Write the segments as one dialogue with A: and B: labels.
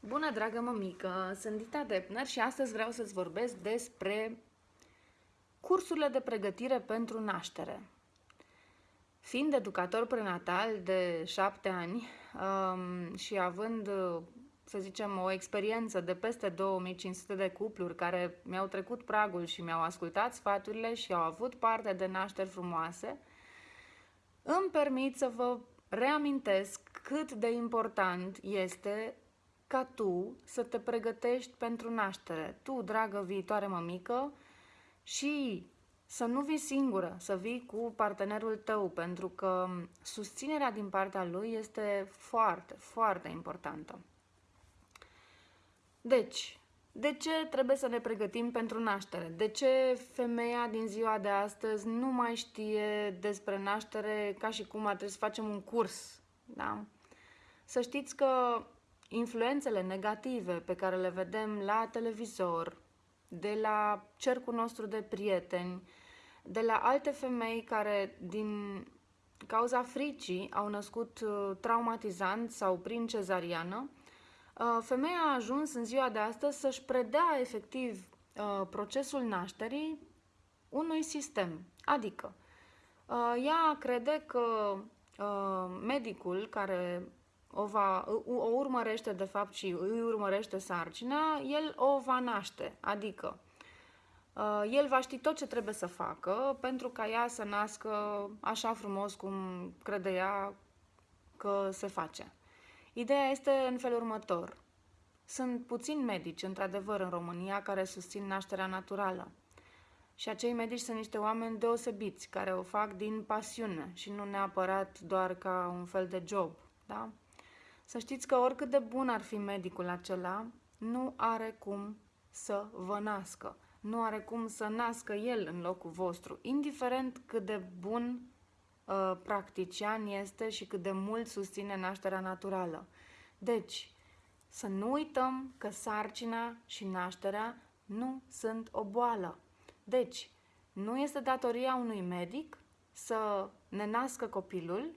A: Bună, dragă mămică! Sunt Dita Depner și astăzi vreau să-ți vorbesc despre cursurile de pregătire pentru naștere. Fiind educator prenatal de șapte ani um, și având, să zicem, o experiență de peste 2500 de cupluri care mi-au trecut pragul și mi-au ascultat sfaturile și au avut parte de nașteri frumoase, îmi permit să vă reamintesc cât de important este ca tu să te pregătești pentru naștere. Tu, dragă viitoare mămică, și să nu vii singură, să vii cu partenerul tău, pentru că susținerea din partea lui este foarte, foarte importantă. Deci, de ce trebuie să ne pregătim pentru naștere? De ce femeia din ziua de astăzi nu mai știe despre naștere ca și cum ar trebui să facem un curs? Da? Să știți că influențele negative pe care le vedem la televizor, de la cercul nostru de prieteni, de la alte femei care din cauza fricii au născut uh, traumatizant sau prin cezariană, uh, femeia a ajuns în ziua de astăzi să-și predea efectiv uh, procesul nașterii unui sistem. Adică, ea crede că medicul care o, va, o urmărește de fapt și îi urmărește sarcina, el o va naște, adică uh, el va ști tot ce trebuie să facă pentru ca ea să nască așa frumos cum crede ea că se face. Ideea este în felul următor. Sunt puțini medici, într-adevăr, în România care susțin nașterea naturală. Și acei medici sunt niște oameni deosebiți, care o fac din pasiune și nu neapărat doar ca un fel de job. Da? Să știți că oricât de bun ar fi medicul acela, nu are cum să vă nască. Nu are cum să nască el în locul vostru, indiferent cât de bun uh, practician este și cât de mult susține nașterea naturală. Deci, să nu uităm că sarcina și nașterea nu sunt o boală. Deci, nu este datoria unui medic să ne nască copilul,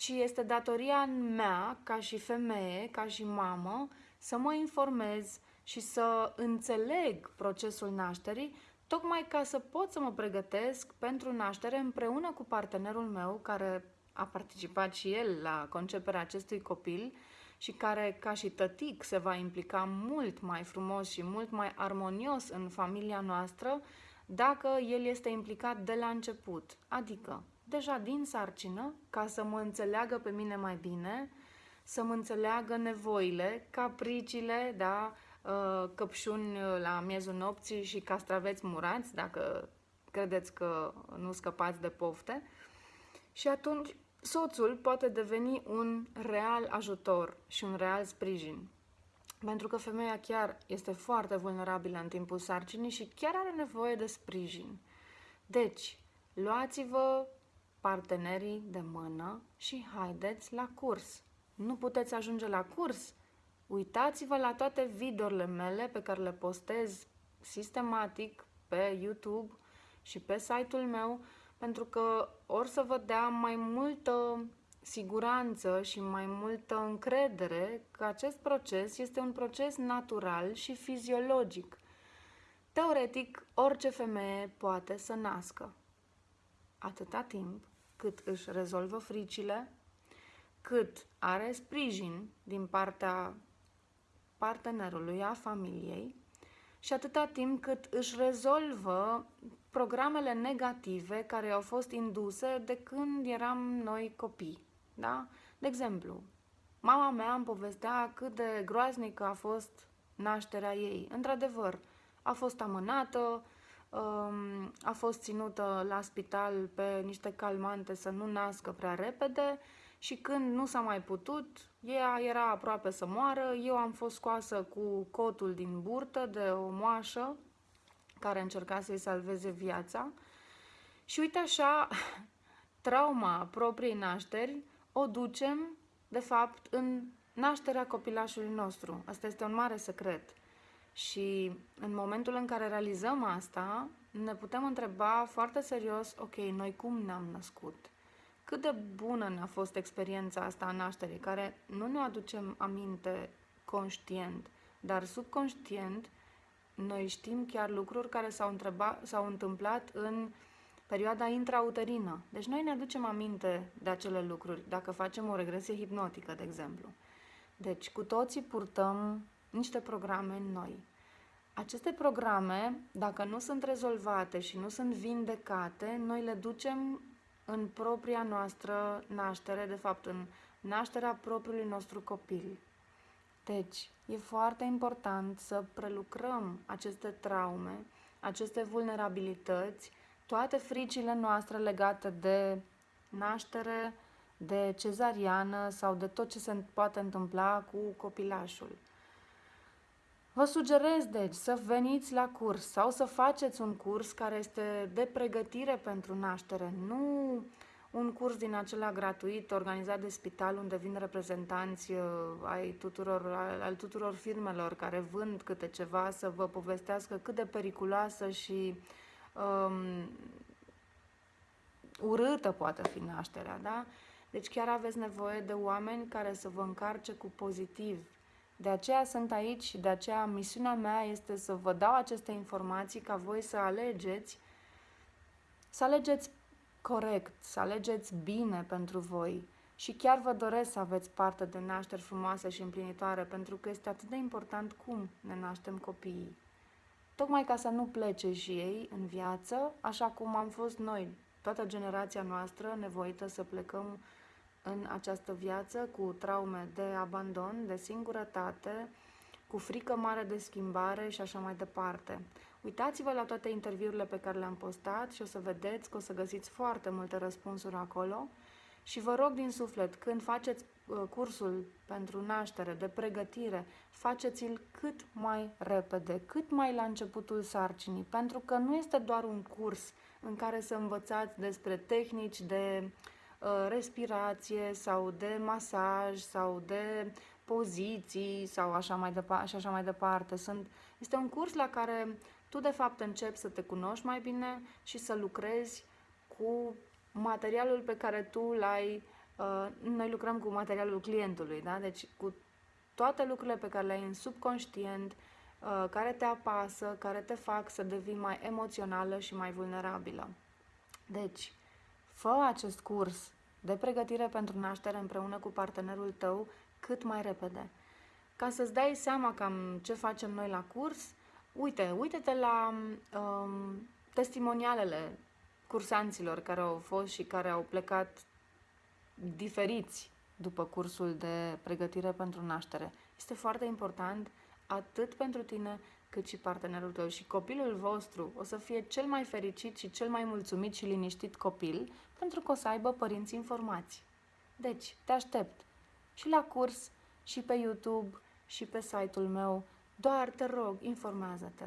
A: ci este datoria mea, ca și femeie, ca și mamă, să mă informez și să înțeleg procesul nașterii, tocmai ca să pot să mă pregătesc pentru naștere împreună cu partenerul meu, care a participat și el la conceperea acestui copil și care, ca și tătic, se va implica mult mai frumos și mult mai armonios în familia noastră dacă el este implicat de la început. Adică, deja din sarcină, ca să mă înțeleagă pe mine mai bine, să mă înțeleagă nevoile, capriciile, da, uh, căpșuni la miezul nopții și castraveți murați, dacă credeți că nu scăpați de pofte. Și atunci soțul poate deveni un real ajutor și un real sprijin. Pentru că femeia chiar este foarte vulnerabilă în timpul sarcinii și chiar are nevoie de sprijin. Deci, luați-vă partenerii de mână și haideți la curs. Nu puteți ajunge la curs? Uitați-vă la toate videourile mele pe care le postez sistematic pe YouTube și pe site-ul meu, pentru că or să vă dea mai multă siguranță și mai multă încredere că acest proces este un proces natural și fiziologic. Teoretic, orice femeie poate să nască. Atâta timp cât își rezolvă fricile, cât are sprijin din partea partenerului, a familiei și atâta timp cât își rezolvă programele negative care au fost induse de când eram noi copii. Da? De exemplu, mama mea îmi povestea cât de groaznică a fost nașterea ei. Într-adevăr, a fost amânată, um, a fost ținută la spital pe niște calmante să nu nască prea repede și când nu s-a mai putut, ea era aproape să moară, eu am fost scoasă cu cotul din burtă de o moașă care încerca să-i salveze viața și uite așa, trauma propriei nașteri o ducem, de fapt, în nașterea copilașului nostru. Asta este un mare secret. Și în momentul în care realizăm asta, ne putem întreba foarte serios, ok, noi cum ne-am născut? Cât de bună ne-a fost experiența asta a nașterii, care nu ne aducem aminte conștient. Dar subconștient, noi știm chiar lucruri care s-au, întreba, s-au întâmplat în perioada intrauterină. Deci noi ne aducem aminte de acele lucruri, dacă facem o regresie hipnotică, de exemplu. Deci, cu toții purtăm niște programe noi. Aceste programe, dacă nu sunt rezolvate și nu sunt vindecate, noi le ducem în propria noastră naștere, de fapt în nașterea propriului nostru copil. Deci, e foarte important să prelucrăm aceste traume, aceste vulnerabilități, toate fricile noastre legate de naștere, de cezariană sau de tot ce se poate întâmpla cu copilașul. Vă sugerez, deci, să veniți la curs sau să faceți un curs care este de pregătire pentru naștere, nu un curs din acela gratuit organizat de spital unde vin reprezentanți uh, ai tuturor, al, al tuturor firmelor care vând câte ceva să vă povestească cât de periculoasă și um, urâtă poate fi nașterea, da? Deci chiar aveți nevoie de oameni care să vă încarce cu pozitiv. De aceea sunt aici și de aceea misiunea mea este să vă dau aceste informații ca voi să alegeți, să alegeți corect, să alegeți bine pentru voi. Și chiar vă doresc să aveți parte de nașteri frumoase și împlinitoare, pentru că este atât de important cum ne naștem copiii. Tocmai ca să nu plece și ei în viață, așa cum am fost noi, toată generația noastră, nevoită să plecăm în această viață cu traume de abandon, de singurătate, cu frică mare de schimbare și așa mai departe. Uitați-vă la toate interviurile pe care le-am postat și o să vedeți că o să găsiți foarte multe răspunsuri acolo. Și vă rog din suflet, când faceți uh, cursul pentru naștere, de pregătire, faceți-l cât mai repede, cât mai la începutul sarcinii, pentru că nu este doar un curs în care să învățați despre tehnici de uh, respirație sau de masaj sau de poziții sau așa mai, departe, și așa mai departe. Sunt, este un curs la care tu de fapt începi să te cunoști mai bine și să lucrezi cu materialul pe care tu l-ai. Uh, noi lucrăm cu materialul clientului, da? Deci cu toate lucrurile pe care le-ai în subconștient, uh, care te apasă, care te fac să devii mai emoțională și mai vulnerabilă. Deci, fă acest curs de pregătire pentru naștere împreună cu partenerul tău cât mai repede. Ca să-ți dai seama cam ce facem noi la curs, Uite, uite-te la um, testimonialele cursanților care au fost și care au plecat diferiți după cursul de pregătire pentru naștere. Este foarte important atât pentru tine cât și partenerul tău și copilul vostru o să fie cel mai fericit și cel mai mulțumit și liniștit copil pentru că o să aibă părinți informați. Deci, te aștept și la curs, și pe YouTube, și pe site-ul meu doar te rog, informează-te.